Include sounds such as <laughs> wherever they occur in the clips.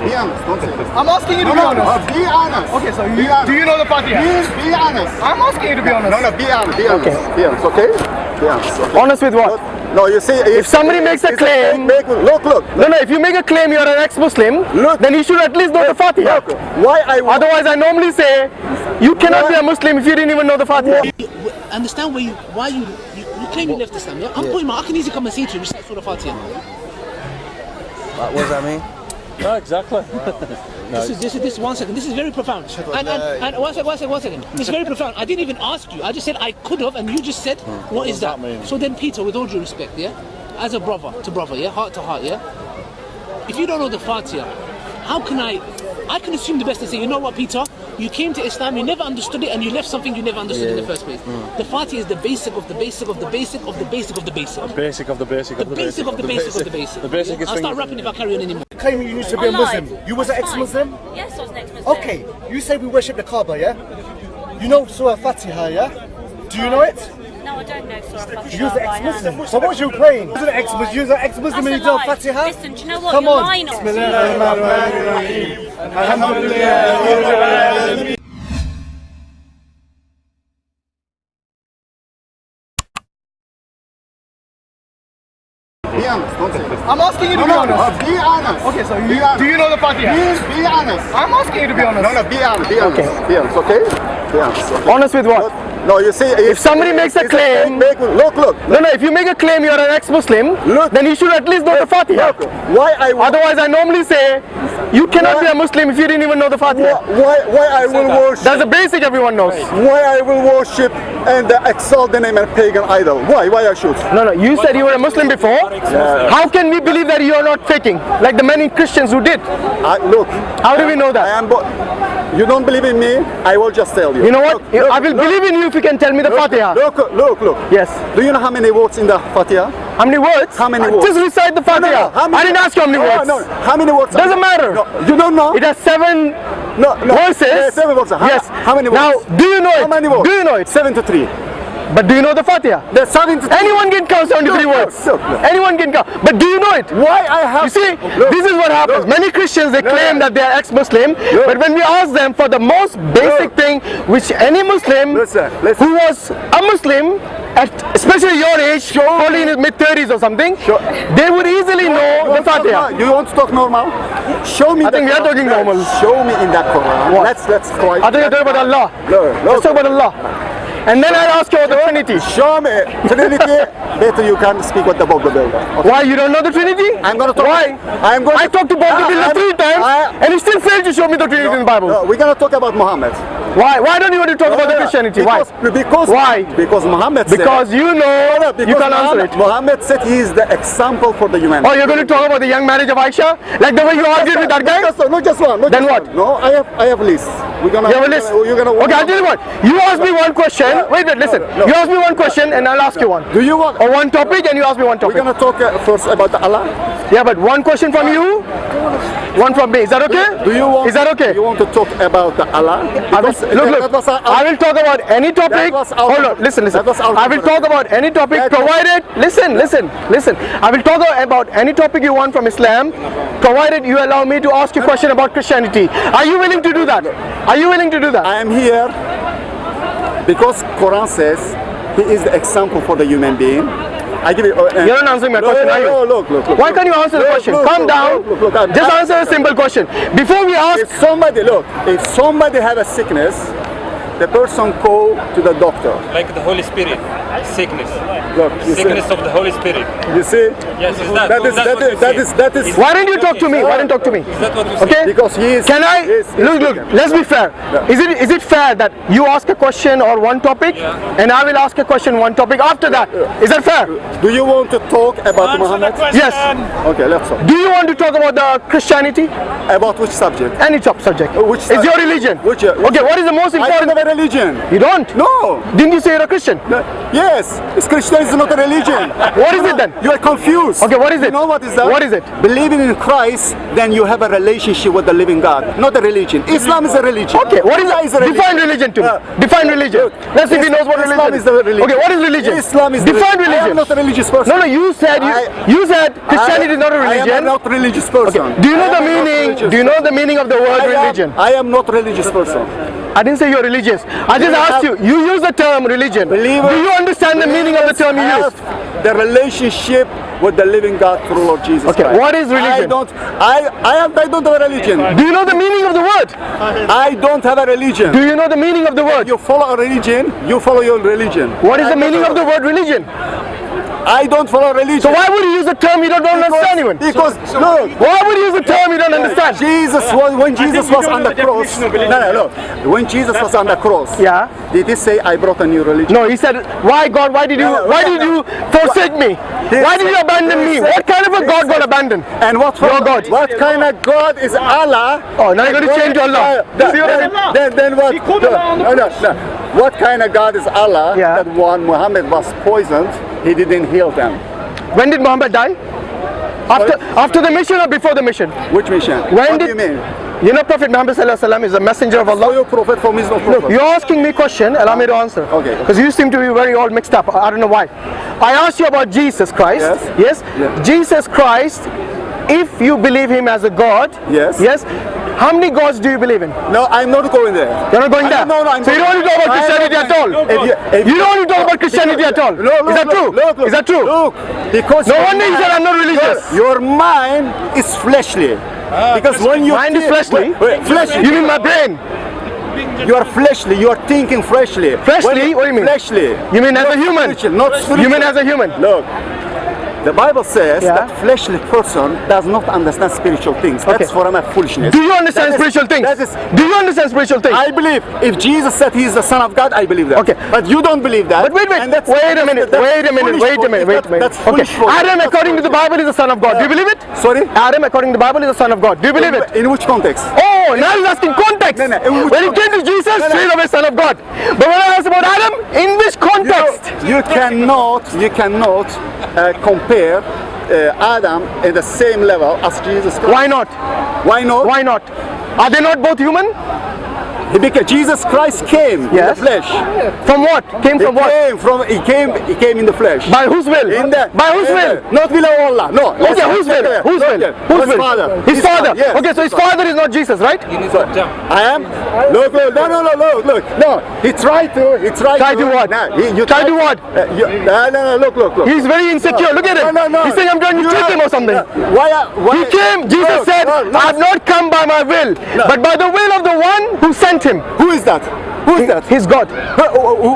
Be honest. Don't say this. I'm asking you to No, be no, honest. no. Be honest. Okay, so you, honest. do you know the Fatiha? Please be honest. I'm asking you to be honest. No, no. Be honest. Be honest. Be honest. Okay. Be honest. Okay. Honest with what? No, you see, If somebody makes a it's claim- make, look, look, No, no, if you make a claim you're an ex-Muslim, Look. then you should at least know the Fatiha. look. Why I Otherwise, I normally say, you cannot be a Muslim if you didn't even know the Fatiha. You- understand where you why you you, you claim you left Islam. Yeah? I'm putting my I can easily come and say to you recite Surah Fatiha. What does that mean? No, exactly. <laughs> This is this is this one second. This is very profound. And, and, and one second, one second, one second. This is very profound. I didn't even ask you. I just said I could have, and you just said, hmm. "What is that?" that mean? So then, Peter, with all due respect, yeah, as a brother to brother, yeah, heart to heart, yeah. If you don't know the Fatiha, how can I? I can assume the best and say, you know what, Peter? You came to Islam, you never understood it, and you left something you never understood in the first place. Mm. The Fatiha is the basic of the basic of the basic of the basic of the basic. Basic of the basic The of the basic of the basic of the basic. The basic is I'll start rapping if I carry on anymore. Claiming you used to be a Muslim. You was an ex-Muslim? Yes, I was an ex-Muslim. Okay, you say we worship the Kaaba, yeah? You know Surah Fatiha, yeah? Do you know it? No, I don't know Surah Fatiha. You was an by hand. ex-Muslim. So what was you praying? You was an ex-Muslim. You was an ex-Muslim and you That's a don't lie. Fatiha? Listen, do you know what? Come You're on. lying. Bismillahirrahmanirrahim. Alhamdulillah. Be honest. Don't say this. I'm asking you to No, be no, honest. no. Be honest. Okay, so you, honest. do you know the Fatiha? Please be honest. I'm asking you to be honest. No, no. Be honest. Be honest. Be honest. Okay. Be honest. Okay. Honest with what? No, you see, if, somebody makes a it's claim- make, make, look, look, No, no, if you make a claim you're an ex-Muslim, Look. then you should at least know the Fatiha. look. Why I Otherwise, I normally say, you cannot be a Muslim if you didn't even know the why, Fatiha. why, why I will worship, That's the basic everyone knows. why I will worship and uh, exalt the name of pagan idol. Why? Why I should? No, no, you said you were a Muslim before. How can we believe that you are not faking? Like the many Christians who did. I, look, How do we know I that? am. Bo- you don't believe in me? I will just tell you. You know what? Look, look, I will look, believe in you if you can tell me the look, Fatiha. Look, look, look. Yes. Do you know how many words in the Fatiha? How many words? How many words? Just recite the Fatiha. No, no, how many- I didn't ask you how many No, words. No, How many words? Doesn't matter. No, you don't know? It has seven no, no. verses. Yeah, seven verses. How, yes. How many words? Now, do you know it? How many words? Do you know it? Seven to three. But do you know the Fatiha? The seven to. Anyone can count 73 Look, words. look, look. Anyone can count. But do you know it? Why I have? You see, Look, this is what happens. Many Christians they No, claim no. that they are ex-Muslim, but when we ask them for the most basic thing, which any Muslim Listen, listen. who was a Muslim, at especially your age, probably in his mid 30s or something, Sure. they would easily know the Fatiha. You want to talk normal? Show me. I think we are talking normal. Show me in that Quran. Let's let's try. I think you're talking about Allah. No, no. Let's talk about Allah. And then I'll ask you about the Trinity. Show me Trinity. Better you can speak with the Builder. Okay. Why you don't know the Trinity? I'm gonna talk. Why? I'm going. I talked to Bob the I- Builder three times, I- and he still failed to show me the Trinity in the Bible. No, we're gonna talk about Muhammad. Why? Why don't you want to talk about the Christianity? Why? Because, because Why? Because Muhammad said. Because you know No, because you can't answer it. Muhammad said he is the example for the humanity. Oh, you're going to talk about the young marriage of Aisha? Like the way you argued with that guy? Not just, one. Then what? No, I have I have a list. We're gonna. You have a list? You're gonna. Okay, I'll tell you what. You ask me one question. Wait, wait, listen. no. You ask me one question and I'll ask you one. Do you want? Or one topic and you ask me one topic. We're gonna talk uh, first about Allah. Yeah, but one question from you, one from me. Is that okay? Do you want? Is that okay? You want to talk about the Allah? I will, Because look, look, I will talk about any topic. Hold on, listen, listen. that was our I will talk about any topic provided, listen, listen, listen. I will talk about any topic you want from Islam, provided you allow me to ask you a question about Christianity. Are you willing to do that? Are you willing to do that? I am here because Quran says he is the example for the human being. I give you. Uh, uh, You're not answering my no, question, no, are no, look, look, look. Why can't you answer the Look, question? look, Calm look, down. look, look, look, Just I'm- answer a simple question. Before we ask, If somebody look, if somebody have a sickness, the person go to the doctor. Like the Holy Spirit, sickness, Look, you see, sickness of the Holy Spirit. you see. Yes, is that? That is that's that what is you that say. is that is. why didn't you talk to me? Why didn't you talk to me? Is that what you say? Okay? Because he is. Can I he is- look? Look. Let's be fair. Yeah. Is it is it fair that you ask a question or one topic, and I will ask a question one topic after that? Is that fair? Do you want to talk about Muhammad? Yes. Okay, let's talk. Do you want to talk about the Christianity? About which subject? Any top subject. which It's your religion. Which, uh, which- okay. What is the most I don't important? have a religion. You don't? No. Didn't you say you're a Christian? No. Yeah, Yes, it's Christianity is not a religion. <laughs> What is it then? You are confused. Okay, what is it? You know what is that? What is it? Believing in Christ, then you have a relationship with the living God, not a religion. Islam is a religion. Okay, what is Allah it? Define religion to me. Uh, Define religion. look, Let's see if he knows what Islam religion is the religion. Okay, what is religion? Islam is Define religion. I am not a religious person. No, no, you said you, I- you said Christianity is not a religion. I am not religious person. Okay. Do you know I the meaning? Do you know the meaning of the word I am- religion? I am not a religious person. I didn't say you're religious. I just asked you. You use the term religion. Believer- Do you understand the meaning of the term you use? The relationship with the living God through Lord Jesus Okay, Christ. what is religion? I don't. I I am. I don't have a religion. Do you know the meaning of the word? I don't have a religion. Do you know the meaning of the word? You follow a religion. You follow your religion. What is I the meaning of the word religion? I don't follow religion. So why would you use a term you don't, don't understand even? Because look, Why would you use a term you don't understand? Jesus was when Jesus was on the the cross. definition of No, no, look. When Jesus was on the cross, Yeah. did he say, "I brought a new religion"? No, he said, why God, why did you, No, no, why no, did no. you forsake me? Why did you abandon me? said- What kind of a he God got said- abandoned? And what for, Your God. What kind of God is Allah? Oh, now you're going to change to Allah. Then, what then, mean? then, then what? He called Allah on the no, no, no. What kind of God is Allah? Yeah. That one Muhammad was poisoned, he didn't heal them. When did Muhammad die? After, after the mission or before the mission? Which mission? When what did do you mean? You know Prophet Muhammad Sallallahu Alaihi Wasallam is a messenger of So Allah. your prophet from his no prophet. You're asking me question, allow me to answer. Okay. Because you seem to be very all mixed up. I don't know why. I asked you about Jesus Christ. Yes. Yes. Yeah. Jesus Christ, if you believe him as a God. Yes. Yes. How many gods do you believe in? No, I'm not going there. You're not going I- there. No, no, I'm so you don't want to talk about Christianity at all. If you, if You don't want to talk about Christianity at all. No, look, Is that true? Look, look, Is that true? Look, because No your wonder you mind- said I'm not religious. Your, your mind is fleshly. Ah, because when you Mind is fleshly? wait, wait, fleshly. You mean my brain? You are fleshly. You are thinking freshly. Fleshly? What do you mean? Fleshly. You mean as Not a human? spiritual, not spiritual. You mean as a human? Look. The Bible says Yeah. that fleshly person does not understand spiritual things. Okay. That's for a foolishness. Do you understand That is- spiritual things? That is, Do you understand spiritual things? I believe if Jesus said he is the Son of God, I believe that. Okay. But you don't believe that. But wait, wait, wait a minute, wait a minute, wait a minute, wait a minute. That's Okay, Adam, according to the. Bible, is the son of God. Do you believe it? Sorry? Adam, according to the Bible, is the son of God. Do you believe it? In which context? Oh, now he's asking context. No, no, in when he came to Jesus, No, no. straight away son of God. But when I asked about Adam, in which You, context? you cannot, you cannot uh, compare uh, Adam in the same level as Jesus Christ. Why not? Why not? Why not? Are they not both human? He became, Jesus Christ came Yes. in the flesh. From what? Came He from what? came from. He came. He came in the flesh. By whose will? in the, By whose in will? the- Not will of Allah. No. Okay, whose will? Whose will? Whose will? father? His father. Yes. Okay, so his father is not Jesus, right? So, I am. Look, look, no, no, no, look, look. No, he tried to. He tried Try to. to what? No, he, you Try to what? Uh, you, no, no, no, look, look, look. He's very insecure. Look at him. No, no, no. He's saying I'm trying to You trick are- him or something. no, Why? why He came. Jesus No, said, no, no. I have not come by my will, but by the will of the one who sent him. Who is that? Who is that? He's God.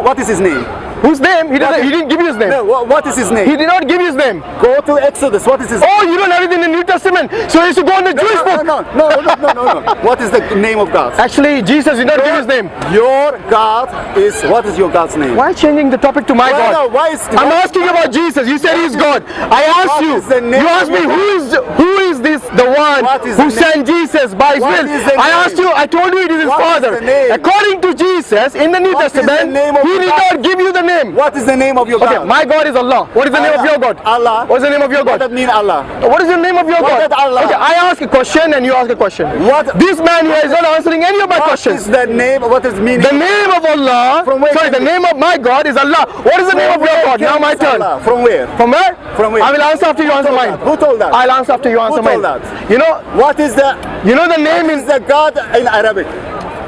What is his name? Whose name? He, doesn't, he didn't give you his name. No, what, what is his name? He did not give you his name. Go to Exodus. What is his name? Oh, you don't have it in the New Testament. So you should go in the Jewish no, book. no, no, no, no, no, no, no. <laughs> What is the name of God? Actually, Jesus did not give his name. Your God is. What is your God's name? Why changing the topic to my Why God? no, why is I'm asking about Jesus. You said he's God. I asked you. is the You asked me who is who is this the one who the sent Jesus by his will? I asked you. I told you it is his What is father. the name? According to Jesus in the New What is the Testament, of he did not give you the name. What is the name of your God? Okay, my God is Allah. What is the name of your God? Allah. What is the name of your What God? does that mean Allah? Uh, what is the name of your What God? Allah? Okay, I ask a question and you ask a question. What- This man here is not answering any of my What questions. is the name? What is meaning? The name of Allah, From where sorry, the you- name of my God is Allah. What is the name of your God? Now my turn. Allah. From where? From where? From where? I will answer after you answer mine. that? Who told that? I'll answer after you answer told mine. Who told that? You know, What is the? you know the name is the God in Arabic?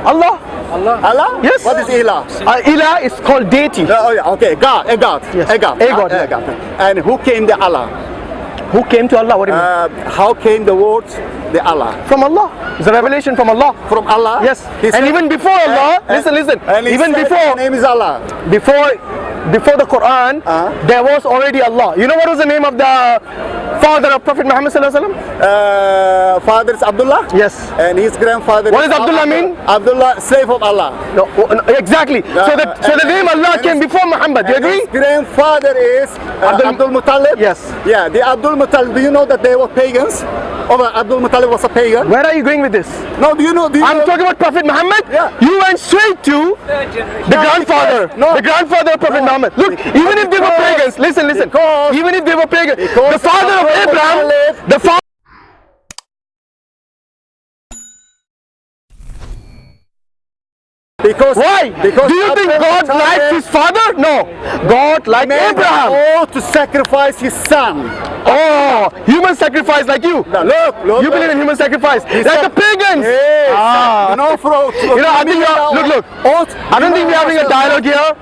Allah. Allah? Allah? Yes. What is Ilah? Uh, Ilah is called deity. Oh, yeah, okay, God, a God, Yes. a God, A God, a. God. And who came the Allah? Who came to Allah? What do you mean? Uh, how came the word the Allah? From Allah. It's a revelation from Allah. From Allah? Yes. He and said- even before Allah, and- listen, listen. And Even before, his name is Allah. before, before the Quran, Uh-huh. there was already Allah. You know what was the name of the father of Prophet Muhammad sallallahu alaihi wasallam? Uh, father is Abdullah? Yes. And his grandfather What does Abdullah mean? Abdullah, slave of Allah. No, oh, no, exactly. so the so the name Allah came his- before Muhammad. Do you agree? His grandfather is uh, Abdul- Abdul, Muttalib? Yes. Yeah, the Abdul Muttalib, do you know that they were pagans? of Abdul Muttalib was a pagan? Where are you going with this? No, do you know? Do you I'm know? talking about Prophet Muhammad. Yeah. You went straight to the grandfather, No. the grandfather of Prophet No. Muhammad. Look, even if they were pagans, listen, listen. because- even if they were pagans, the father of Abraham, Muttalib- the father. Because Why? Because Do you think God liked his father? No. God liked made Abraham. oath to sacrifice his son. Oh, human sacrifice like you. Now, look, look. You believe in human sacrifice, like said- the pagans. Yes. Ah. You know, for, You know, I think look, look. Oath. I don't think we're having a dialogue here.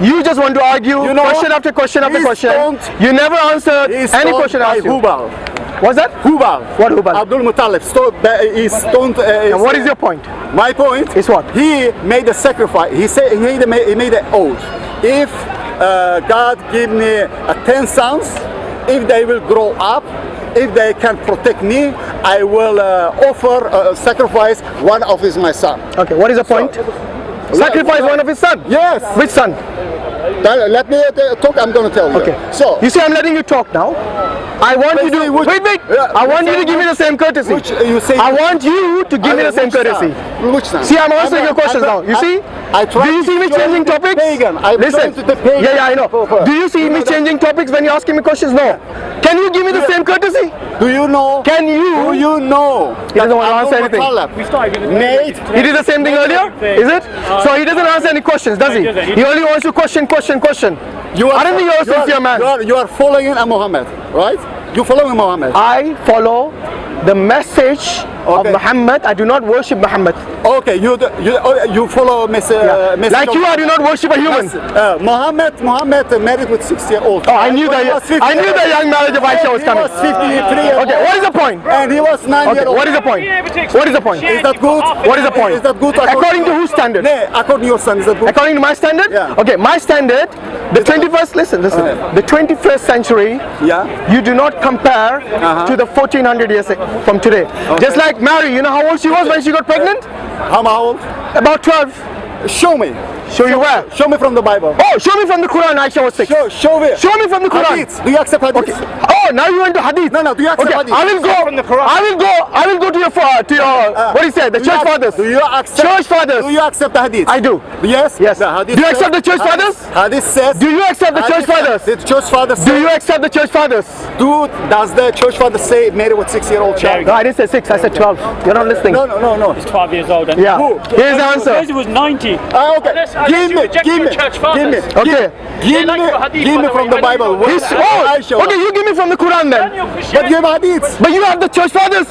You just want to argue You know, question after question after question. You never answered He's any question by asked you. Hubal. What's that? Hubal. What Hubal? Abdul Muttalib. He's stoned. Uh, And what is your point? My point Is what? He made a sacrifice. He said he made a, he made an oath. If uh, God give me uh, ten sons, if they will grow up, if they can protect me, I will uh, offer uh, sacrifice one of his my son. Okay, what is the point? Sacrifice one of his son. Yes. Which son? Then Let me uh, talk. I'm going to tell you. Okay. So You see, I'm letting you talk now. I want you Let's see to which- wait, wait. Yeah, I want you to give me the same courtesy. which uh, you say? I want you to give me the same Which son? courtesy. Which son? See, I'm answering I'm your questions I'm now. You I- see? I tried Do you see me changing you topics? pagan. I Listen. to the pagan. Yeah, yeah, I know. For- for- Do you see You me know that- changing topics when you're asking me questions? No. Can you give me the same courtesy? Do you know? Can you? Do you know? He doesn't want to answer anything. Muttalib Made. He did the same thing earlier? Is it? So he doesn't answer any questions, does he? He only wants to question, question, question. You you're you are- man. You are, you are following a Muhammad, right? You following Muhammad. I follow the message of Muhammad. I do not worship Muhammad. Okay, you do- you oh, you follow mess, uh, message Like you, I do not worship a human. Uh, Muhammad Muhammad uh, married with six year old. Oh, I knew that. I knew the young marriage of Aisha was He coming. was 53 years Okay, what is the point? And he was nine Okay, years old. what is the point? What is the point? Is that good? What is the point? Is that good? According to whose standard? No, according to your son, is that good? According to my standard? Yeah. Okay, my standard, the 21st, listen, listen, Uh, the 21st century, Yeah. you do not compare Uh-huh. to the 1400 years from today. Just like Mary, you know how old she was when she got pregnant? How old? About 12. Show me. Show you where? Show me from the Bible. Oh, show me from the Quran, Aisha was 6. Show, show me. Show me from the Quran. Hadith. Do you accept hadith? Okay. Oh, now you went to Hadith. No, no, do you accept okay, Hadith? I will go. From the Quran. I will go. I will go to your fa- to your what do you say? The Do church fathers. Do you accept? Church fathers. Do you accept the hadith? I do. Yes. Yes. The hadith Do you accept the church hadith- fathers? Hadith says. Do you accept the church hadith- fathers? The church fathers. Do you accept the church fathers? Do does the church father say married with six year old child? No, I didn't say six. I said twelve. You're not listening. No, no, no, no. He's 12 years old. And Yeah. Who? Here's the answer. Moses was 90. Ah, okay. Give me, give me, give me. Okay. give, me, give me from the Bible. He's, oh, okay. You give me from the Quran then. But you have hadith. But you have the church fathers.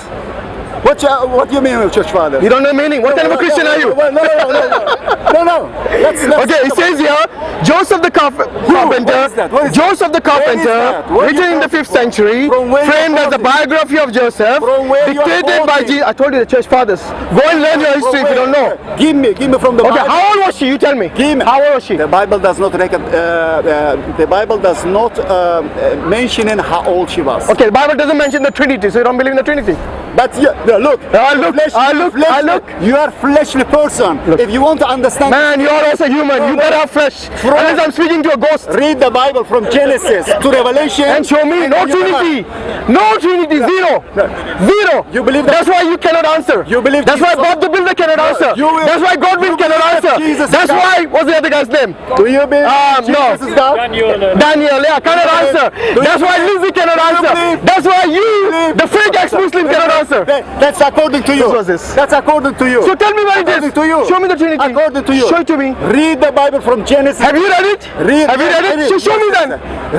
What, you- what do you mean with church father? You don't know meaning. What kind of a Christian are you? No, no, no, no, no, no, no. Let's, let's Okay, it says here, Joseph the carf- carpenter, What is that? What is Joseph the carpenter, written in the 5th century, From where you framed as the biography of Joseph, From where you are dictated by? Jesus. I told you the church fathers. Go and learn your history if you don't know. Give me, give me from the Okay, Bible. how old was she? You tell me. Give me. How old was she? The Bible does not record. Uh, uh, the Bible does not uh, uh, mentioning how old she was. Okay, the Bible doesn't mention the Trinity, so you don't believe in the Trinity. But you, no, look, I look, flesh- I look, I look. You are fleshly person. If you want to understand, Man, you are also human. You better have flesh. Unless I'm speaking to a ghost. read the Bible from Genesis to Revelation And show me no Trinity. No Trinity. Zero. Zero. You believe that- That's why you cannot answer. You believe That's why Jesus- Bob the Builder cannot answer. you will- That's why Godwin you cannot answer. Jesus That's God. why. What's the other guy's name? Do you believe Um, no. Jesus is God? Daniel, Daniel, yeah, cannot answer. That's why Lizzie cannot answer. That's why you, the fake ex-Muslim, cannot answer. That- That's according to you. This was this. That's according to you. So tell me where it According is. to you. Show me the Trinity. According to you. Show it to me. Read the Bible from Genesis. Have you read it? Read. Have you read it? So show me then.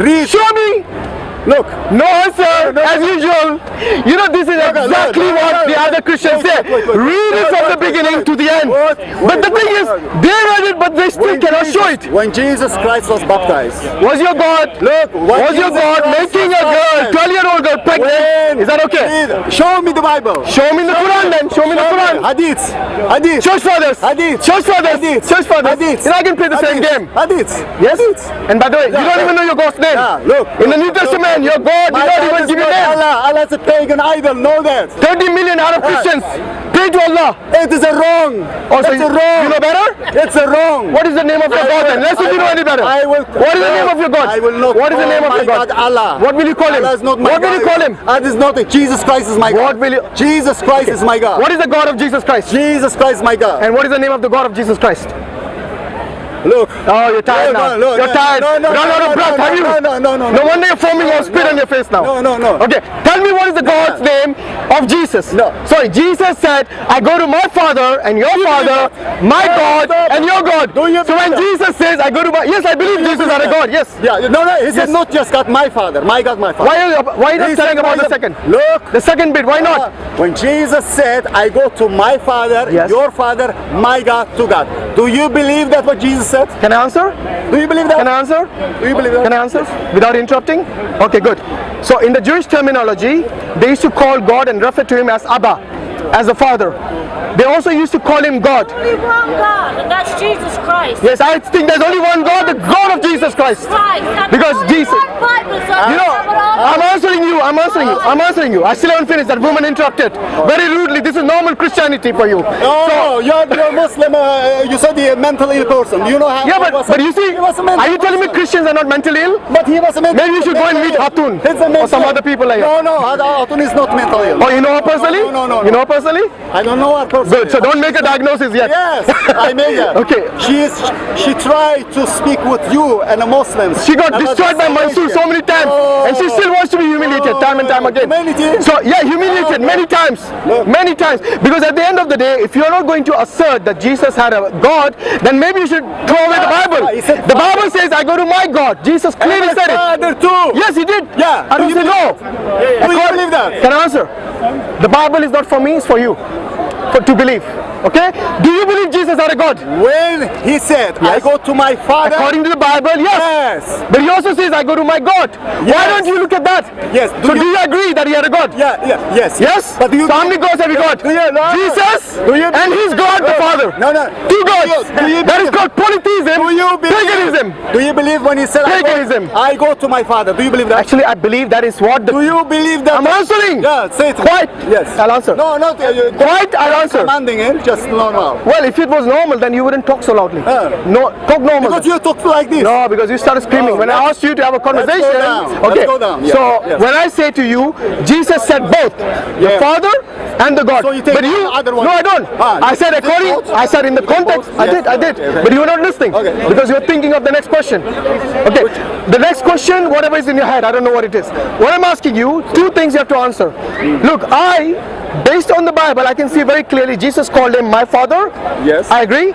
Read. Show me. Look. No answer, as usual. You know, this is no, exactly no, no, what no, the other Christians say. Read it from the beginning to the end. But the thing is, they read it, but they still cannot show it. When Jesus Christ was baptized. Was your God, Look. was your God making a girl, baptized, 12 year old girl pregnant? Is that okay? Show me the Bible. Show me the Quran then. Show me the Quran. Hadith. Hadith. Church fathers. Hadith. Church fathers. Hadith. Church fathers. Hadith. Not going to play the same game. Hadith. Yes? And by the way, you don't even know your God's name. Look. In the New look, Your God My did not even give you name. Allah. Allah is a pagan idol. Know that. 30 million Arab Christians. Pray to Allah. It is a wrong. Oh, so it's you, a wrong. you know better? It's a wrong. What is the name of your I God will- then? Let's see if you know any better. I will. What is the name of your God? I will not. What is the name of my your God? Allah. What will you call him? Allah is not my What will God. you call him? That is not it. Jesus Christ is my God. What will you- Jesus Christ is my God. What is the God of Jesus Christ? Jesus Christ is my God. And what is the name of the God of Jesus Christ? Look. Oh, you're tired No, now. no, no, you're no, tired. no, no, Run no, out of no, breath, no, have you? no, no, no, no, No no. wonder you're foaming or spit on your face now. No, no, no. Okay, tell me what is the God's name of Jesus? No. Sorry, Jesus said, I go to my Father and your Father, my God and your God. Do you So when Jesus says, I go to my, yes, I believe Jesus is a God, yes. Yeah, no, no. He Yes. said not just God, my Father. My God, my Father. Why are you, why are you not telling about the second? Look. The second bit, why not? Ah, when Jesus said, I go to my Father, Yes. your Father, my God, to God. Do you believe that what Jesus said? Can I answer? Do you believe that? Can I answer? Do you believe that? Can I answer without interrupting? Okay, good. So in the Jewish terminology, they used to call God and refer to him as Abba, as a father. They also used to call him God. Only one God, and that's Jesus Christ. Yes, I think there's only one God, the God of Jesus Christ. Christ. Because only Jesus- Bible, You know, have it all. I'm answering you, I'm answering you, I'm answering you. I still haven't finished, that woman interrupted. Very rudely, this is normal Christianity for you. Oh, you're, you're Muslim. Uh, you said the mentally ill person. You know how? Yeah, he but, a- but you see, he was a mental are you telling me. Christians are not mentally ill? But he was a mental. Maybe you should go and meet Hatun or some other people like No, no, Hatun is not mental ill. Oh, you know her personally? No, no, no, You no. know her personally? I don't know her person. Good, so don't make a diagnosis yet. Yes, I made that. <laughs> Okay. She is. She tried to speak with you and the Muslims. She got destroyed by Mansoor so many times, and she still wants to be humiliated oh, time and time again. Humanity? So yeah, humiliated many oh, times, Look. many times. Because at the end of the day, if you're not going to assert that Jesus had a God, then maybe you should throw away the ah, Bible. He said The Bible says, "I go to my God." Jesus clearly said it. Too. Yes, he did. Yeah. I don't Do say you no. Do you believe that? Can I answer? The Bible is not for me; it's for you, for to believe. Okay? Do you believe Jesus had a God? When he said, "I go to my Father," According to the Bible, yes. yes, But he also says, I go to my God. Why don't you look at that? Yes. Do so you- do you agree that he are a God? yeah, yeah, yes, Yes? But do you? so how many gods have you got? Do you- no. Jesus Do you- and his God the Father. No, no. Two Do gods. you- do you that is called polytheism. Do you believe? Paganism. Do you believe when he said, I go, Paganism. I go to my Father"? Do you believe that? Actually, I believe that is what the. do you believe that? I'm answering. Yeah, say it. Quiet. Yes. I'll answer. No, not uh, you- Quiet, I'll answer. commanding it. Just normal. Well, if it was normal, then you wouldn't talk so loudly. Uh. no, talk normal. Because you talk like this. No, because you started screaming. No, when I asked you to have a conversation, down. okay. Let's go down. Yeah, So yes. when I say to you, Jesus said both, the Father and the God. So you take but you, other one. no, I don't. Ah, I said according. I said in the context. both? I did. I did. Okay, okay. But you were not listening Okay, because you were thinking of the next question. Okay. The next question, whatever is in your head, I don't know what it is. What I'm asking you, two things you have to answer. Look, I, based on the Bible, I can see very clearly Jesus called him my Father. Yes. I agree.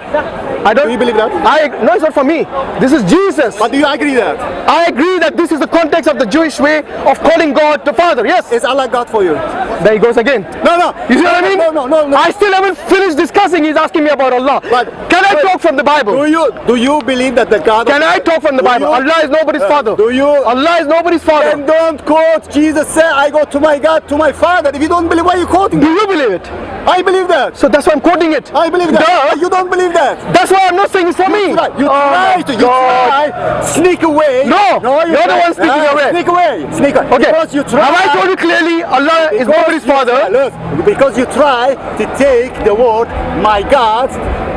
I don't. Do you believe that? I no, it's not for me. This is Jesus. But do you agree that? I agree that this is the context of the Jewish way of calling God the Father. Yes. Is Allah God for you? There he goes again. No, no. You see what I mean? No, no, no, no. I still haven't finished discussing. He's asking me about Allah. But- can I but- talk from the Bible? Do you do you believe that the God? Can I talk from the Bible? you- Allah is nobody's father. do you- Allah is nobody's father. Then don't quote Jesus said, I go to my God, to my Father. If you don't believe, why are you quoting? Do you believe it? I believe that. So that's why I'm quoting it. I believe that. Duh. You don't believe that. That's why I'm not saying it's for me. You try, you oh try to, you God. try, sneak away. No, No, you you're the one sneaking away. Sneak away, sneak away. Okay. Because you try. Have I told you clearly Allah is because nobody's you try- father? Look, because you try to take the word my God,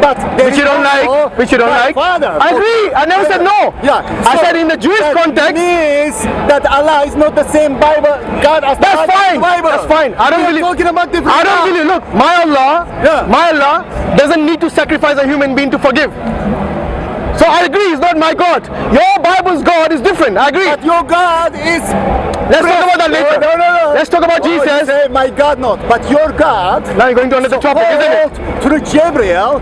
but Which you don't like, which you don't like. Father. I agree. I never said no. Yeah. I said in the Jewish that context. means that Allah is not the same Bible God as That's God fine. Bible. That's fine. I don't believe. talking about different. I don't believe. Look, my Allah, Yeah. my Allah doesn't need to sacrifice a human being to forgive. So I agree. He's not my God. Your Bible's God is different. I agree. But your God is. Let's talk about that later. No, no, no. Let's talk about Oh, Jesus. say my God not, but your God. Now you're going to another topic, isn't it? Through Gabriel,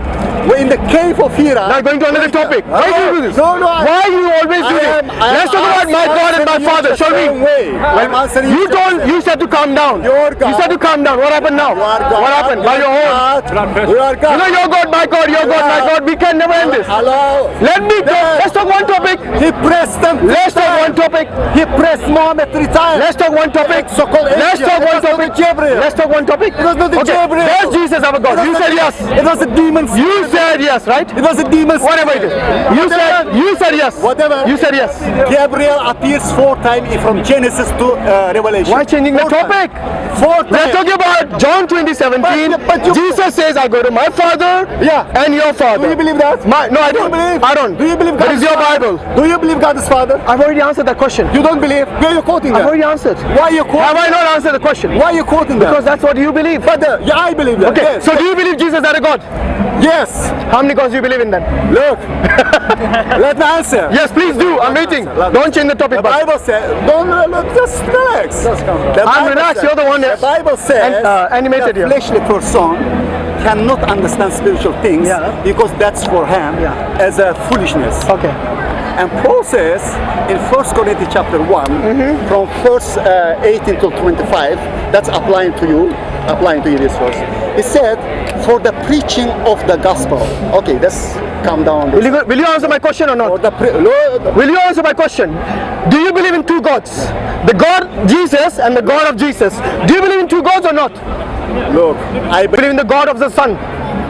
we're in the cave of Hira. Now you're going to another topic. Why do you do this? No, no. I- Why you always do I this? Let's talk about my God and my Father, the shall we? I'm answering You the told you said to calm down. Your God. You said to calm down. What happened now? Your God, What happened? By your own. God God. We are You God. know, your God, my God, your God, my God. We can never end this. Hello. Let me go. Let's talk one topic. He pressed them. Let's talk one topic. He pressed Muhammad three times. Let's talk one topic. So-called Let's talk one topic. Gabriel. Let's talk one topic. It was not the okay. Gabriel. Does Jesus have a God? You said yes. It was a demon. You said yes, right? It was a demon. Whatever it is. You said you said yes. Whatever. You said yes. Gabriel appears four times from Genesis to uh, Revelation. Why changing the topic? times. Four times. talking about John 2017. But- but you- Jesus says, I go to my father Yeah. and your father. Do you believe that? My, no, I Do don't. believe? I don't. Do you believe That God is your Bible. Do you believe God is Father? I've already answered that question. You don't believe? Where are you quoting I've that? already answered. Why are you quoting Have I not answered the question? Why are you quoting that? Because that's what you believe. But uh, yeah, I believe that. Okay, Yes. so do you believe Jesus had a God? yes. How many gods do you believe in then? Look. <laughs> Let me answer. Yes, please do. I'm waiting. Don't change the topic. The Bible says, don't uh, look, just relax. The I'm relaxed, you're the one The that- Bible says and, uh, animated the here. fleshly person cannot understand spiritual things Yeah. because that's for him Yeah. as a foolishness. Okay. And Paul says in 1 Corinthians chapter 1, Mm-hmm. from verse uh, 18 to 25, that's applying to you, applying to you this verse. He said, for the preaching of the gospel. Okay, let's calm down. Will you, will you answer my question or not? the pre- Lord, Will you answer my question? Do you believe in two gods? The God Jesus and the God of Jesus. Do you believe in two gods or not? look, I, Believe in the God of the Son.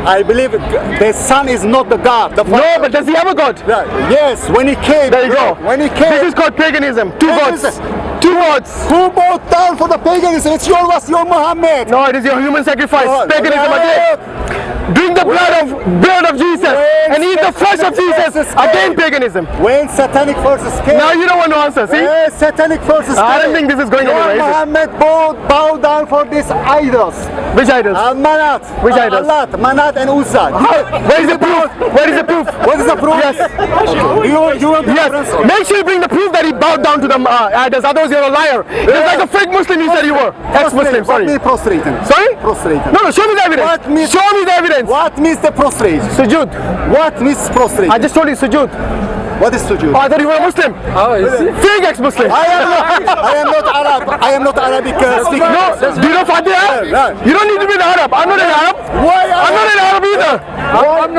I believe the Son is not the God. The No, but does he have a God? Yes, when he came. There you go. When he came. This is called paganism. Two gods. Two gods. who bowed down for the paganism? It's your was your Muhammad. No, it is your human sacrifice. Oh, paganism again. Drink the blood of blood of Jesus and eat the flesh of Jesus. Jesus Again paganism. When satanic forces came. Now you don't want to answer. See? When satanic forces I don't think this is going anywhere? Muhammad bowed, bowed down for these idols. Which idols? Uh, Manat. Which uh, idols? Allat, Manat and Uzza. Where is the proof? Where is the proof? What is the proof? Yes. Do you, you want reference? Yes. Make sure you bring the proof that he bowed down to the uh, idols. Otherwise, you're a liar. You're like a fake Muslim you said you were. Ex-Muslim. What Sorry. means prostrating? Sorry? Prostrating. No, no. Show me the evidence. What means- Show me the evidence. What means the prostrate? Sujood. What means prostrate? I just told you sujood. What is sujood? Oh, I thought you were a Muslim. Oh, is it? Fake ex-Muslim. I am not, I am not Arab. I am not Arabic uh, speaking. No, do you know Fatiha? No. You don't need to be an Arab. I'm not an Arab. Why I'm not an Arab either.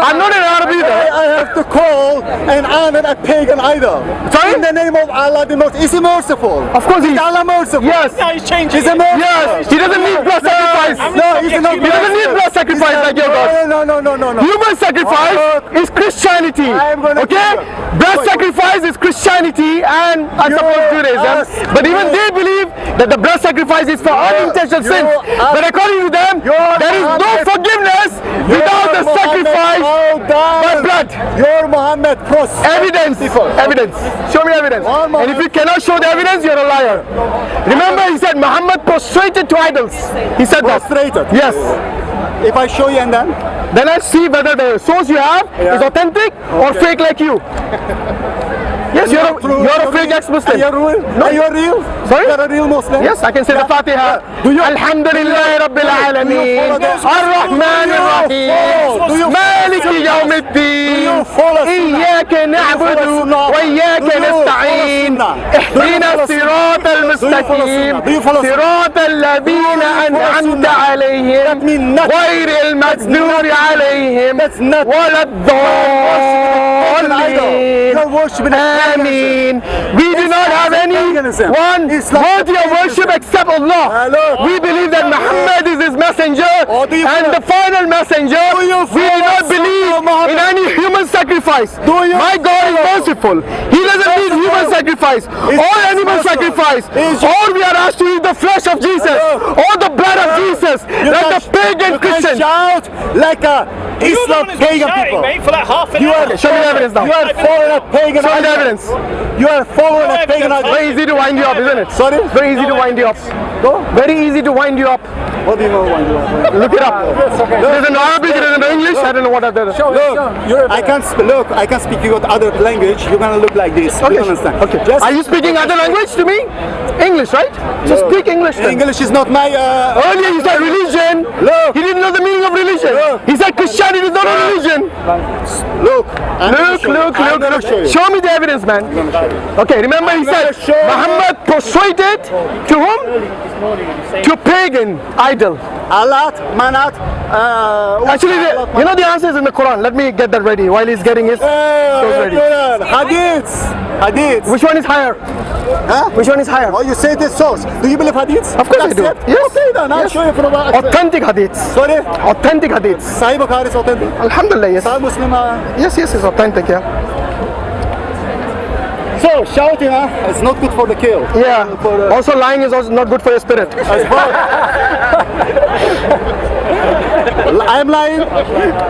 I'm not an Arab either. I have to call and honor a pagan idol? Sorry? In the name of Allah the Most. Is he merciful? Of course he Is Allah merciful? Yes. he's changing. He's a merciful. Yes. He doesn't need blood sacrifice. No, he's not He doesn't need blood sacrifice like your God. No, no, no, no, no. Human sacrifice Oh, is Christianity. I'm gonna Okay? give you- Blood sacrifice is Christianity and I You suppose Judaism. But even they believe that the blood sacrifice is for unintentional sins. But according to them, there is no forgiveness without the sacrifice oh, down. by blood. Your Muhammad cross. Evidence. Evidence. Show me evidence. And if you cannot show the evidence, you're a liar. Remember, he said Muhammad prostrated to idols. He said that. Prostrated. Yes. If I show you and then? Then I see whether the source you have yeah. is authentic okay. or fake like you. <laughs> Yes, you're, you're, a, you're, you're fake ex-Muslim. Are, real. No, you're real. Sorry, you're a real Muslim. Yes, I can say yeah. the Fatiha. Yeah. Do you? Alhamdulillah, Rabbil Alameen. Ar-Rahman Ar-Rahim. Malik Yawm Al-Din. Do you follow? إياك نعبد وإياك نستعين. اهدنا الصراط المستقيم. صراط الذين أنعمت عليهم. غير المسنور عليهم ولا الضالين. آمين. A paganism. Amen. We do not have any one Islam worthy of worship except Allah. Hello. We believe that Muhammad is his messenger do you and the final messenger. We do not believe in any human sacrifice. My God is merciful. He doesn't need human sacrifice Is or animal sacrifice. Is- Or we are asked to eat the flesh of Jesus Hello. or the blood of Jesus like can- the pagan you Christian. shout like a Islam pagan people. mate, for like half an You are Show me the evidence now. You are following a pagan Show me the evidence. You are following a pagan evidence. Very easy to wind you up, isn't it? Sorry? Very easy to wind you up. Very easy to wind you up. What do you know? Do you know? Look it up. There's an Arabic, there's no English. I don't know what other. Look, I can sp- look. I can speak your other language. You're gonna look like this. You Okay. don't understand? Okay. Just Are you speaking other language to me? English, right? Just speak English. Then. English is not my. Uh, Earlier you said religion. Look. He didn't know the meaning of religion. Look. He said Christianity is not a religion. Look, I'm Look, look, look, look. show you. Show me the evidence, man. Okay, remember he said gonna show you. Muhammad persuaded to whom? To pagan idol. Allat, Manat, uh, Actually, the, you know the answer is in the Quran. Let me get that ready while he's getting his. Ready. Quran, Hadiths, Hadiths. Which one is higher? Huh? Which one is higher? Oh, you say this source. Do you believe hadiths? Of course I do. Accept? Yes. Okay, then I'll Yes. show you from a Authentic hadiths. Sorry? Authentic hadiths. Sahih Bukhari is authentic. Alhamdulillah, yes. Sahih Muslim. Uh, Yes, yes, it's authentic, yeah. So shouting, huh? It's not good for the kill. Yeah. For the, Also, lying is also not good for your spirit. as well. <laughs> I'm lying.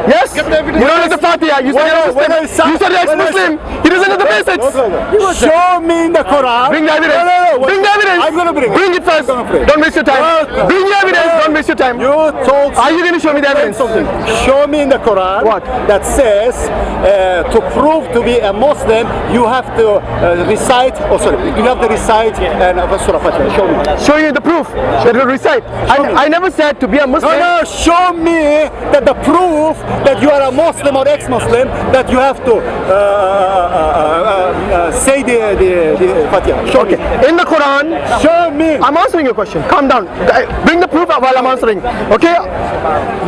Yes? You don't know the Fatiha. You said you're When I- when I Muslim. You said you're when I sa- ex-Muslim. He doesn't know the basics. Show me in the Quran. Bring the evidence. No, no, no. Bring the evidence. I'm gonna bring it. Bring it first. I'm gonna bring it. Don't waste your time. Bring the evidence. Don't waste your time. You told Are you going to show me the evidence? something. Show me in the Quran What? that says uh, to prove to be a Muslim, you have to uh, recite. Oh, sorry, you have to recite and uh, Surah Fatiha. Show me. Show you the proof that will recite. I, I never said to be a No, Muslim. no, show me that the proof that you are a Muslim or ex-Muslim that you have to uh, uh, uh, uh, uh, say the, the, the Fatiha. Show Okay. me. In the Quran, Show me. I'm answering your question. Calm down. Uh, Bring the proof while I'm answering. Okay?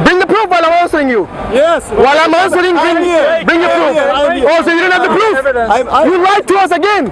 Bring the proof while I'm answering you. yes. While I'm answering, bring, bring your I'm proof. Oh, so you don't have the proof? You lied to us again.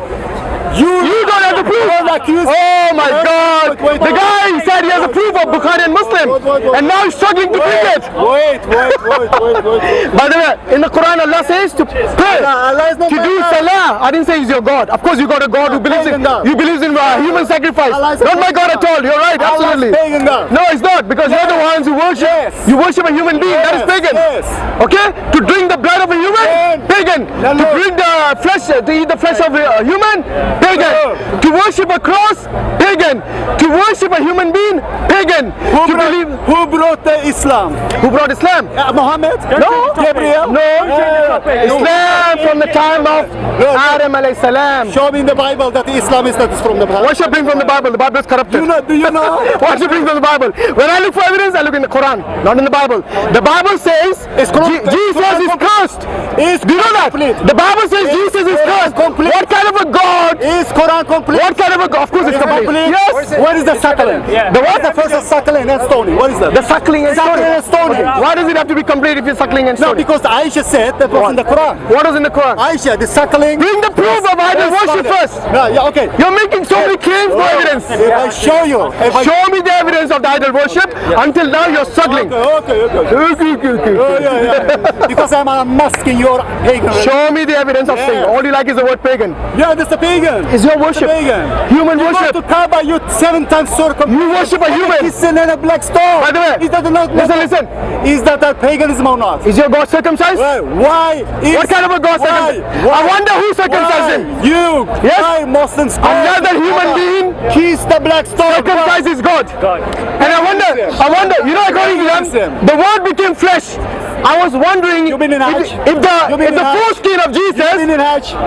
You, You don't have the proof. Don't Oh my God. The guy said he has a proof of Bukhari and Muslim. Wait, wait, wait. And now he's struggling to prove it. Wait, wait, wait, wait, wait. <laughs> By the way, in the Quran, Allah says to pray, Allah to do salah. I didn't say he's your God. Of course, you got a God who believes in you believes in uh, human sacrifice. Allah is a Not my God at all. You're right, absolutely. No, it's not because you're the ones who worship. Yes. You worship a human being. that is pagan. yes. Okay, to drink the blood of a human, Pagan. No, To drink the flesh, to eat the flesh of a human, pagan. To worship a cross, pagan. To worship a human being, pagan. Who to brought, believe who brought the Islam? who brought Islam? Uh, Muhammad? No. Gabriel? No, Islam from the time of Adam alayhi salam. Show me in the Bible that Islam is not from the Bible. What should bring from the Bible? The Bible is corrupted. Do you know? Do you know? What should bring from the Bible? When I look for evidence, I look in the Quran, not in the Bible. The Bible says It's Jesus is cursed. Is Do you know that? The Bible says Is Jesus is cursed. complete. What kind of a God? Is Quran complete? What kind of a? Of course it's complete. complete? Yes. Where is the suckling? The what? The first is suckling and stoning. What is that? The suckling and Suckling stoning. and stoning. Why does it have to be complete if you're suckling and No, because Aisha said that was in the Quran. What was in the Quran? Aisha, the suckling. Bring the proof of idol Yes, worship first. No, yeah, okay. You're making so many claims, no evidence. If I show you, if I Show me the evidence of the idol worship. Until now, you're struggling. Okay, okay, okay. Okay, okay, okay. Oh, yeah, yeah. because I'm unmasking your pagan. Show me the evidence of Yeah. sin. All you like is the word pagan. Yeah, this is a pagan. Is your worship pagan. human You worship? to Kaaba, you seven times circle. You worship a human. Kissing and a black stone. By the way, is that not? Listen, listen. Is that a paganism or not? Is your God circumcised? Why? Why? Is, What kind of a God circumcised? I wonder who circumcised Why? him. You. Yes? Why Muslims? Another human Kaaba, being Kiss the black stone. Circumcised is God. And I wonder, I wonder, you know, according to them, the word became flesh. I was wondering You been in if, if the if the foreskin of Jesus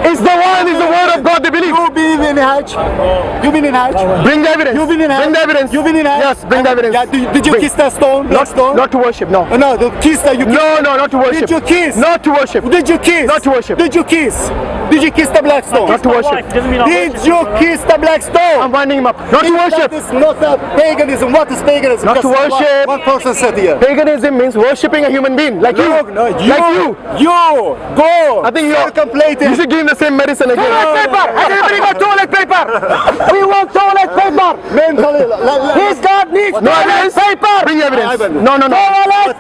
is the one is the word of God they believe. You been in Hajj? You been in Hajj? Bring the evidence. You been in Hajj? Bring the evidence. You been in Hajj? Yes, bring the evidence. Yeah, did, did you Bring. kiss that stone? Not, stone? not to worship, no. No, the kiss that you kiss. No, no, not to worship. Did you kiss? Not to worship. Did you kiss? Not to worship. Did you kiss? Did you kiss the black stone? Not to worship. Did you kiss the black stone? I'm winding him up. Not to worship. That is not a paganism. What is paganism? Not to Just one- worship. One person said here. Paganism means worshipping a human being like you. No, no, you, Like you. you, go. I think you're contemplating. You should give him the same medicine again. Toilet paper! Everybody got toilet paper! <laughs> we want toilet paper! mentally. la- la- His God needs What- no evidence. Paper! Bring evidence. Evidence. No, no, no. Toilet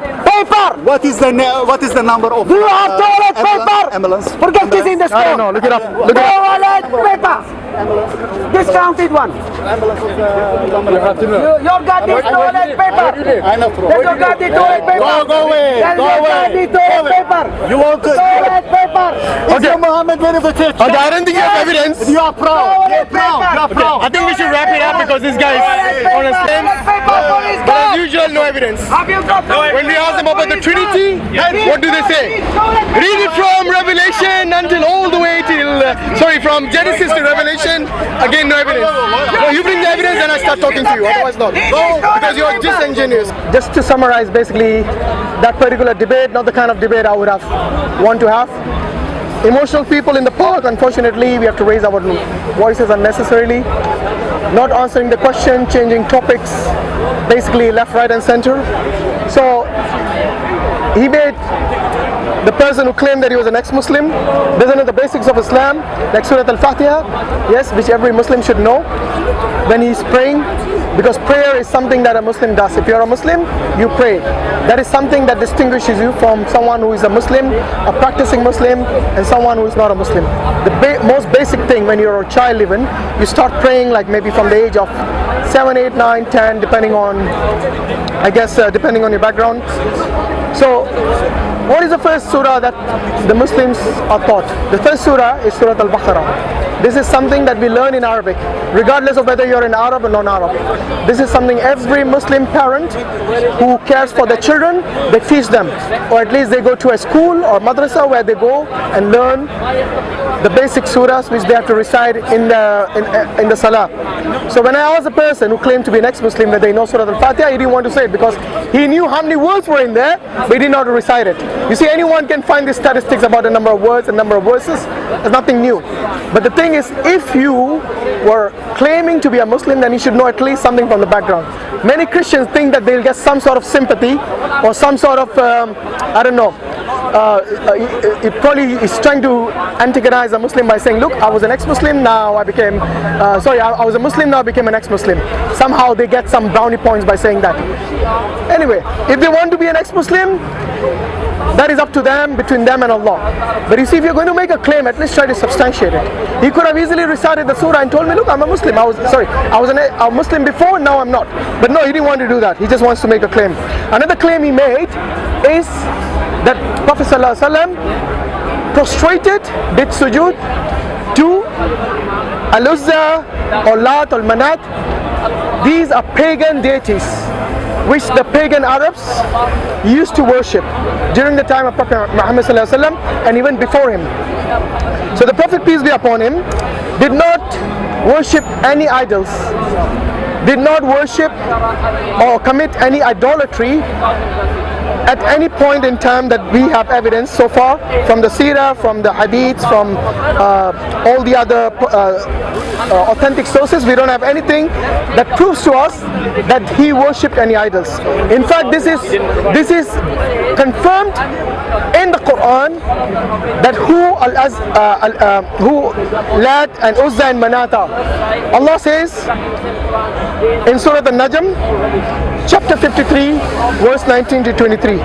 paper! What is the what is the number of? Do you have uh, toilet ambulance- paper? Ambulance. Forget kissing the stone. No, no, look it up. Look it up. Toilet paper! Discounted one. Ambulance of the You, your God needs toilet paper. I know. Bro. Tell your God needs toilet paper. Go, go away. Tell Go your God away. needs Go toilet away. paper. You want to? Toilet paper. Is Okay. your Muhammad verified? Okay, I don't think you have evidence. You are proud. You're proud. You're proud. I think we should wrap it up because this guy is on a stand. But as usual, no evidence. When we ask them about the Trinity, what do they say? Read it from Revelation until all the way till, uh, sorry, from Genesis to Revelation. Again, no evidence. No, you bring the evidence and I start talking to you. Otherwise, not. Because you're disingenuous. Just to summarize, basically, that particular debate, not the kind of debate I would have want to have emotional people in the park unfortunately we have to raise our voices unnecessarily not answering the question changing topics basically left right and center so he made the person who claimed that he was an ex-Muslim. Doesn't know the basics of Islam like Surah Al-Fatiha. Yes which every Muslim should know. When he's praying because prayer is something that a Muslim does. If you're a Muslim you pray. That is something that distinguishes you from someone who is a Muslim a practicing Muslim and someone who is not a Muslim. The ba- most basic thing when you're a child even you start praying like maybe from the age of 7 8 9 10 depending on I guess uh, depending on your background so, what is the first surah that the Muslims are taught? The first surah is Surah Al-Baqarah. This is something that we learn in Arabic, regardless of whether you're an Arab or non-Arab. This is something every Muslim parent who cares for their children, they teach them. Or at least they go to a school or madrasa where they go and learn the basic surahs which they have to recite in the in, in the salah. So when I asked a person who claimed to be an ex-Muslim that they know Surah Al-Fatiha, he didn't want to say it because he knew how many words were in there, but he did not recite it. You see, anyone can find these statistics about the number of words and number of verses. There's nothing new. But the thing is, if you were claiming to be a Muslim, then you should know at least something from the background. Many Christians think that they'll get some sort of sympathy or some sort of, um, I don't know, uh, uh, it probably is trying to antagonize a Muslim by saying, look, I was an ex-Muslim, now I became, uh, sorry, I, I was a Muslim, now I became an ex-Muslim. Somehow they get some brownie points by saying that. Anyway, if they want to be an ex-Muslim, that is up to them, between them and Allah. But you see, if you're going to make a claim, at least try to substantiate it. He could have easily recited the surah and told me, look, I'm a Muslim. I was sorry, I was an, a Muslim before, now I'm not. But no, he didn't want to do that. He just wants to make a claim. Another claim he made is that Prophet ﷺ prostrated, did sujood to Al-Uzza or Lat or Manat. These are pagan deities which the pagan Arabs used to worship during the time of Prophet Muhammad and even before him. So the Prophet peace be upon him did not worship any idols, did not worship or commit any idolatry at any point in time that we have evidence so far from the Sirah, from the Hadiths, from uh, all the other uh, uh, authentic sources, we don't have anything that proves to us that he worshipped any idols. In fact, this is this is confirmed in the Quran that who al uh, al, uh, who Lat and Uzza and Manata. Allah says in Surah An-Najm, chapter 53, verse 19 to 23.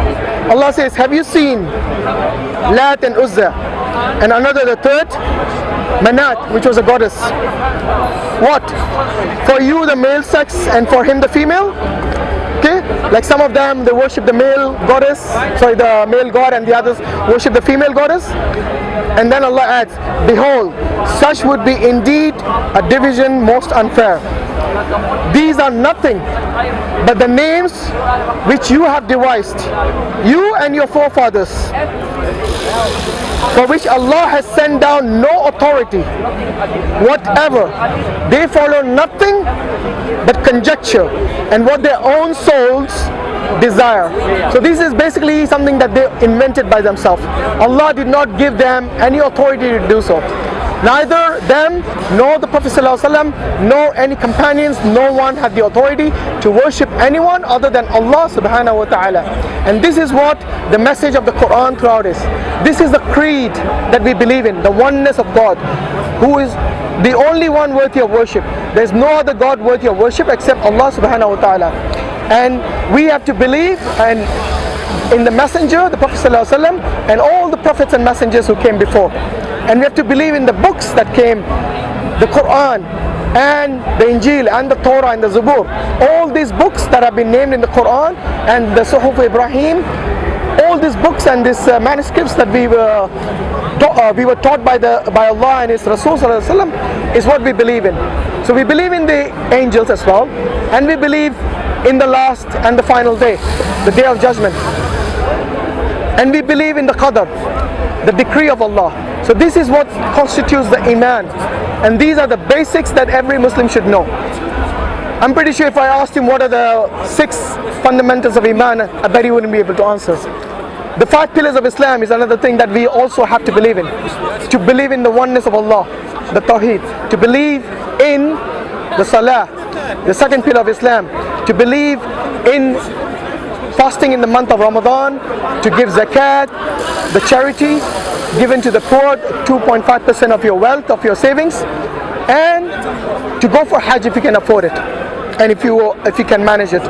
Allah says, Have you seen Lat and Uzza and another the third? Manat, which was a goddess. What? For you the male sex and for him the female? Okay? Like some of them they worship the male goddess, sorry, the male god and the others worship the female goddess. And then Allah adds, Behold, such would be indeed a division most unfair. These are nothing but the names which you have devised, you and your forefathers, for which Allah has sent down no authority whatever. They follow nothing but conjecture and what their own souls desire. So this is basically something that they invented by themselves. Allah did not give them any authority to do so. Neither them nor the Prophet ﷺ, nor any companions, no one had the authority to worship anyone other than Allah subhanahu wa ta'ala. And this is what the message of the Quran throughout is. This is the creed that we believe in, the oneness of God, who is the only one worthy of worship. There's no other God worthy of worship except Allah subhanahu wa ta'ala. And we have to believe and in the messenger, the Prophet ﷺ, and all the prophets and messengers who came before. And we have to believe in the books that came, the Quran and the Injil and the Torah and the Zabur. All these books that have been named in the Quran and the Suhuf Ibrahim, all these books and these uh, manuscripts that we were uh, we were taught by the by Allah and His Rasul is what we believe in. So we believe in the angels as well, and we believe in the last and the final day, the day of judgment, and we believe in the qadr, the decree of Allah. So this is what constitutes the iman, and these are the basics that every Muslim should know. I'm pretty sure if I asked him what are the six fundamentals of Iman, I bet he wouldn't be able to answer. The five pillars of Islam is another thing that we also have to believe in. To believe in the oneness of Allah, the Tawheed. To believe in the Salah, the second pillar of Islam. To believe in fasting in the month of Ramadan, to give zakat, the charity given to the poor, 2.5% of your wealth, of your savings, and to go for Hajj if you can afford it, and if you if you can manage it.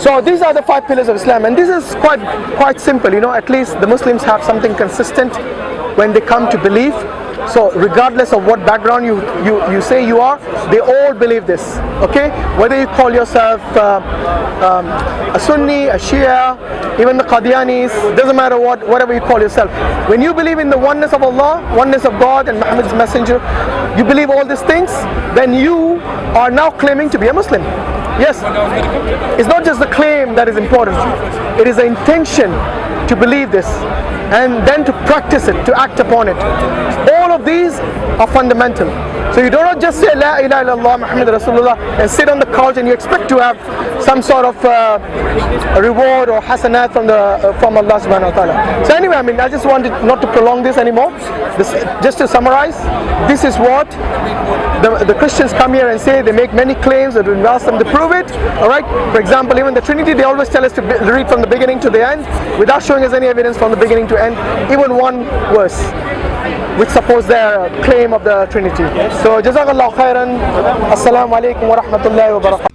So these are the five pillars of Islam, and this is quite quite simple. You know, at least the Muslims have something consistent when they come to believe. So regardless of what background you you, you say you are, they all believe this. Okay, whether you call yourself uh, um, a Sunni, a Shia, even the Qadianis, doesn't matter what whatever you call yourself. When you believe in the oneness of Allah, oneness of God, and Muhammad's messenger, you believe all these things, then you are now claiming to be a Muslim. Yes, it's not just the claim that is important, it is the intention to believe this and then to practice it, to act upon it. These are fundamental. So you do not just say La ilaha illallah Muhammad Rasulullah and sit on the couch and you expect to have some sort of uh, reward or hasanat from the uh, from Allah subhanahu wa ta'ala. So anyway, I mean I just wanted not to prolong this anymore. This, just to summarize, this is what the, the Christians come here and say they make many claims that we ask them to prove it. Alright? For example, even the Trinity they always tell us to read from the beginning to the end without showing us any evidence from the beginning to end, even one verse which supports their uh, claim of the Trinity. So Jazakallah khairan. Assalamu alaikum wa rahmatullahi wa barakatuh.